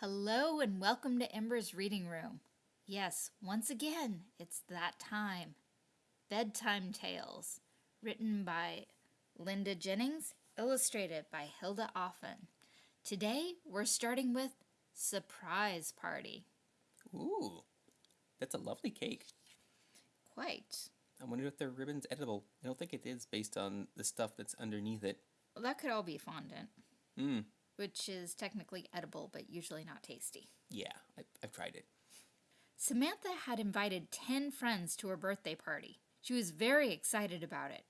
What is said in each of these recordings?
Hello and welcome to Ember's Reading Room. Yes, once again, it's that time. Bedtime Tales, written by Linda Jennings, illustrated by Hilda Offen. Today, we're starting with Surprise Party. Ooh, that's a lovely cake. Quite. I wonder if the ribbon's edible. I don't think it is based on the stuff that's underneath it. Well, that could all be fondant, Mmm, which is technically edible but usually not tasty. yeah, I, I've tried it. Samantha had invited 10 friends to her birthday party. She was very excited about it.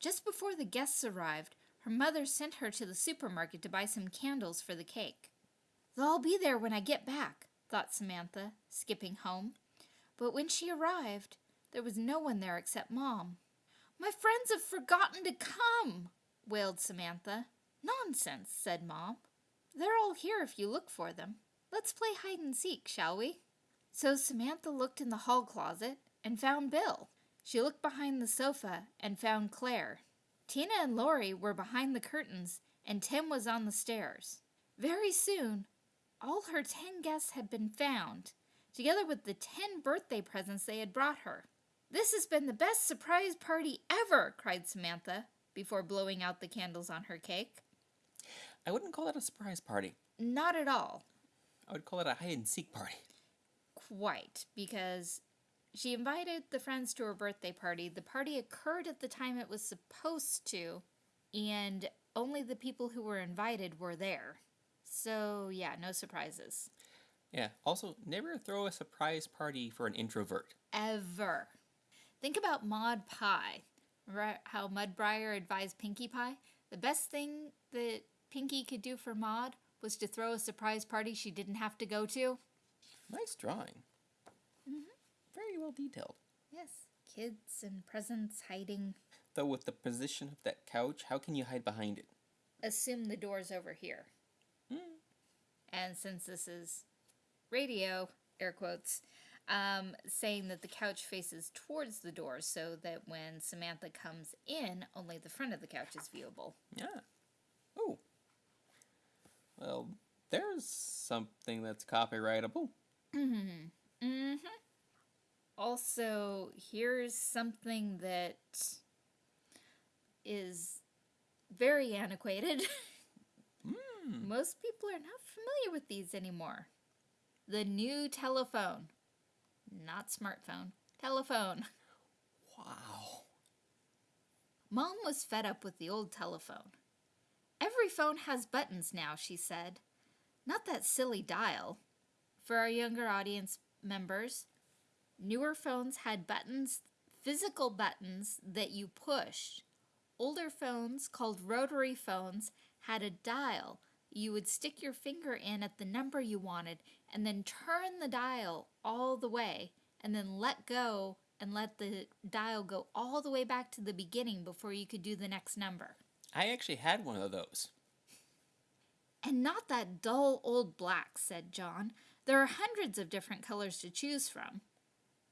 Just before the guests arrived, her mother sent her to the supermarket to buy some candles for the cake. They'll all be there when I get back, thought Samantha, skipping home. But when she arrived, there was no one there except Mom. My friends have forgotten to come, wailed Samantha. Nonsense, said Mom. They're all here if you look for them. Let's play hide and seek, shall we? So Samantha looked in the hall closet and found Bill. She looked behind the sofa and found Claire. Tina and Lori were behind the curtains and Tim was on the stairs. Very soon, all her ten guests had been found, together with the ten birthday presents they had brought her. This has been the best surprise party ever, cried Samantha, before blowing out the candles on her cake. I wouldn't call it a surprise party. Not at all. I would call it a hide and seek party. quite because she invited the friends to her birthday party. The party occurred at the time it was supposed to, and only the people who were invited were there. So, yeah, no surprises. Yeah, also, never throw a surprise party for an introvert. Ever. Think about Maud Pie. Remember how Mudbriar advised Pinkie Pie? The best thing that Pinkie could do for Maud was to throw a surprise party she didn't have to go to. Nice drawing. Very well detailed. Yes, kids and presents hiding. Though with the position of that couch, how can you hide behind it? assume the door's over here. Hmm. And since this is radio, air quotes, um, saying that the couch faces towards the door so that when Samantha comes in, only the front of the couch is viewable. Yeah. Oh. Well, there's something that's copyrightable. Mm-hmm. Also, here's something that is very antiquated. Hmm. Most people are not familiar with these anymore. The new telephone. Not smartphone. Telephone. Wow. Mom was fed up with the old telephone. Every phone has buttons now, she said. Not that silly dial. For our younger audience members, newer phones had buttons, physical buttons that you pushed. Older phones, called rotary phones, had a dial. You would stick your finger in at the number you wanted and then turn the dial all the way and then let go and let the dial go all the way back to the beginning before you could do the next number. I actually had one of those. And not that dull old black, said John. There are hundreds of different colors to choose from.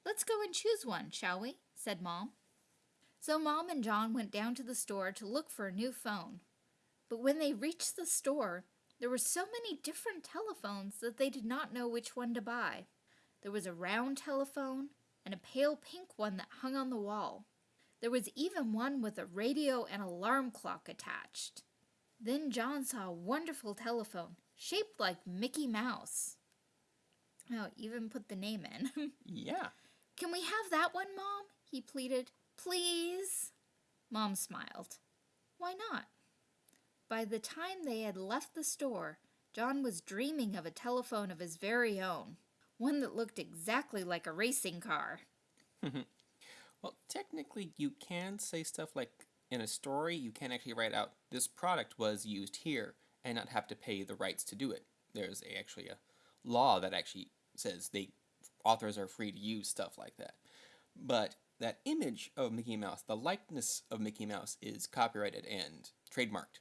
Let's go and choose one, shall we? said Mom. So Mom and John went down to the store to look for a new phone. But when they reached the store, there were so many different telephones that they did not know which one to buy. There was a round telephone and a pale pink one that hung on the wall. There was even one with a radio and alarm clock attached. Then John saw a wonderful telephone, shaped like Mickey Mouse. Oh, even put the name in. Yeah. Can we have that one, Mom? He pleaded. Please? Mom smiled. Why not? By the time they had left the store, John was dreaming of a telephone of his very own, one that looked exactly like a racing car. Well, technically, you can say stuff like in a story, you can actually write out this product was used here and not have to pay the rights to do it. There's a, actually a law that actually says they authors are free to use stuff like that. But that image of Mickey Mouse, the likeness of Mickey Mouse, is copyrighted and trademarked.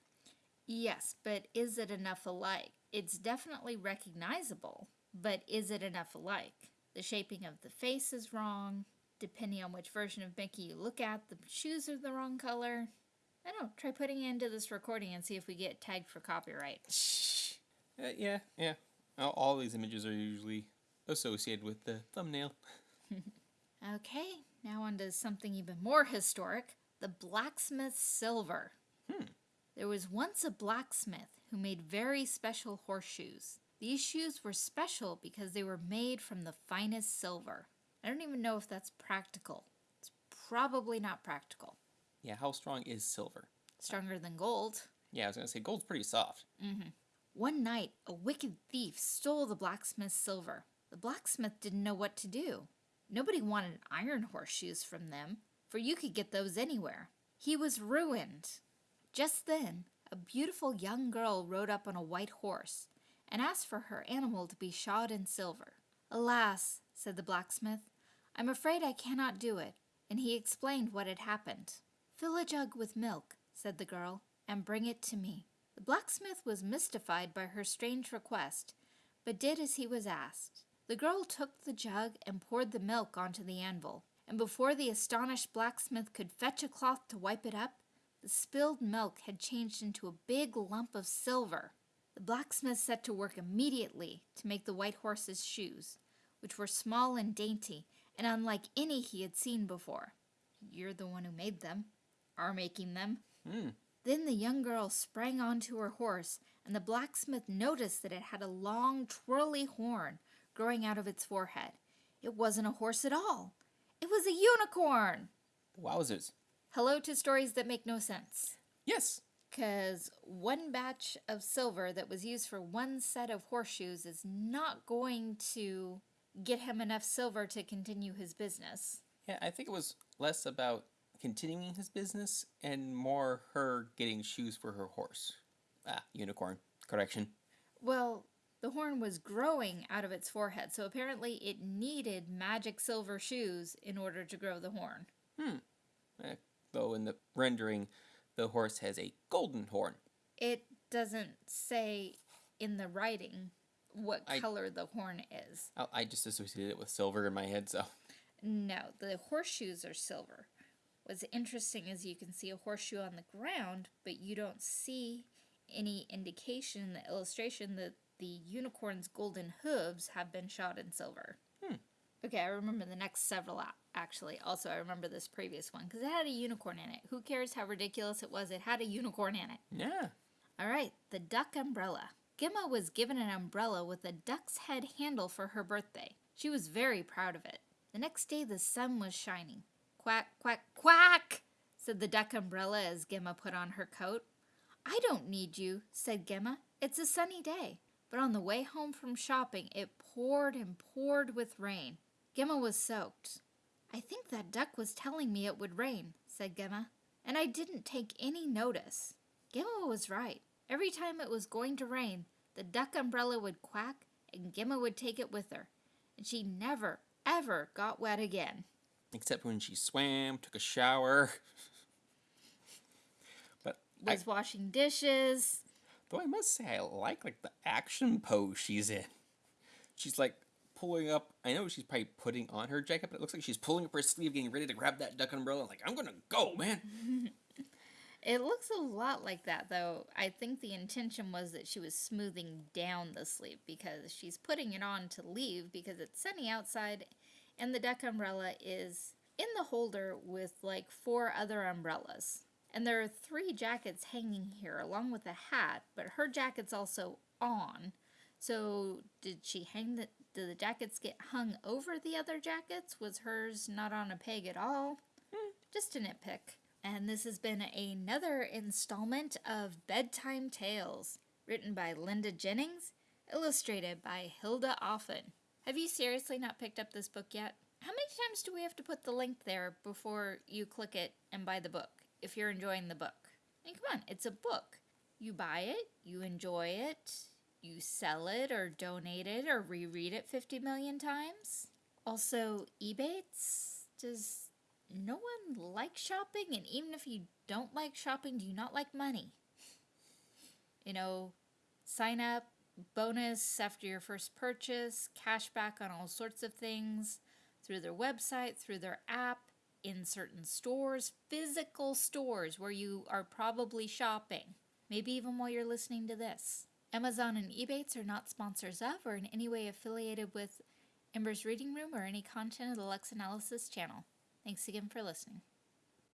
Yes, but is it enough alike? It's definitely recognizable, but is it enough alike? The shaping of the face is wrong. Depending on which version of Mickey you look at, the shoes are the wrong color. I don't know, try putting it into this recording and see if we get tagged for copyright. Shh. Uh, yeah, yeah. All, all these images are usually associated with the thumbnail. Okay, now on to something even more historic the blacksmith's silver. There was once a blacksmith who made very special horseshoes. These shoes were special because they were made from the finest silver. I don't even know if that's practical. It's probably not practical. Yeah, how strong is silver? Stronger than gold. Yeah, I was gonna say gold's pretty soft. Mm-hmm. One night, a wicked thief stole the blacksmith's silver. The blacksmith didn't know what to do. Nobody wanted iron horseshoes from them, for you could get those anywhere. He was ruined. Just then, a beautiful young girl rode up on a white horse and asked for her animal to be shod in silver. Alas, said the blacksmith, I'm afraid I cannot do it. And he explained what had happened. Fill a jug with milk, said the girl, and bring it to me. The blacksmith was mystified by her strange request, but did as he was asked. The girl took the jug and poured the milk onto the anvil, and before the astonished blacksmith could fetch a cloth to wipe it up, the spilled milk had changed into a big lump of silver. The blacksmith set to work immediately to make the white horse's shoes, which were small and dainty and unlike any he had seen before. You're the one who made them, are making them. Hmm. Then the young girl sprang onto her horse, and the blacksmith noticed that it had a long, twirly horn growing out of its forehead. It wasn't a horse at all. It was a unicorn. Wowzers. Hello to stories that make no sense. Yes. Because one batch of silver that was used for one set of horseshoes is not going to get him enough silver to continue his business. Yeah, I think it was less about continuing his business and more her getting shoes for her horse. Ah, unicorn. Correction. Well, the horn was growing out of its forehead, so apparently it needed magic silver shoes in order to grow the horn. Eh, though in the rendering, the horse has a golden horn. It doesn't say in the writing what I- color the horn is. I, I just associated it with silver in my head, so. No, the horseshoes are silver. What's interesting is you can see a horseshoe on the ground, but you don't see any indication in the illustration that the unicorn's golden hooves have been shot in silver. Hmm. Okay, I remember the next several actually. Also, I remember this previous one because it had a unicorn in it. Who cares how ridiculous it was? It had a unicorn in it. Yeah. All right, the duck umbrella. Gemma was given an umbrella with a duck's head handle for her birthday. She was very proud of it. The next day, the sun was shining. Quack, quack, quack, said the duck umbrella as Gemma put on her coat. I don't need you, said Gemma. It's a sunny day. But on the way home from shopping, it poured and poured with rain. Gemma was soaked. I think that duck was telling me it would rain, said Gemma, and I didn't take any notice. Gemma was right. Every time it was going to rain, the duck umbrella would quack and Gemma would take it with her. And she never, ever got wet again. Except when she swam, took a shower. but I, Was washing dishes. though I must say, I like like the action pose she's in. She's like pulling up. I know she's probably putting on her jacket, but it looks like she's pulling up her sleeve, getting ready to grab that duck umbrella. Like I'm gonna go, man. It looks a lot like that, though. I think the intention was that she was smoothing down the sleeve because she's putting it on to leave because it's sunny outside and the duck umbrella is in the holder with like four other umbrellas. And there are three jackets hanging here along with a hat, but her jacket's also on. So did she hang the did the jackets get hung over the other jackets? Was hers not on a peg at all? Hmm. Just a nitpick. And this has been another installment of Bedtime Tales, written by Linda Jennings, illustrated by Hilda Offen. Have you seriously not picked up this book yet? How many times do we have to put the link there before you click it and buy the book if you're enjoying the book? I mean, come on, it's a book. You buy it, you enjoy it, you sell it or donate it or reread it 50 million times. Also, Ebates, does no one likes shopping? And even if you don't like shopping, do you not like money? You know, sign up, bonus after your first purchase, cash back on all sorts of things through their website, through their app, in certain stores, physical stores where you are probably shopping. Maybe even while you're listening to this. Amazon and Ebates are not sponsors of or in any way affiliated with Ember's Reading Room or any content of the Lex Analysis channel. Thanks again for listening.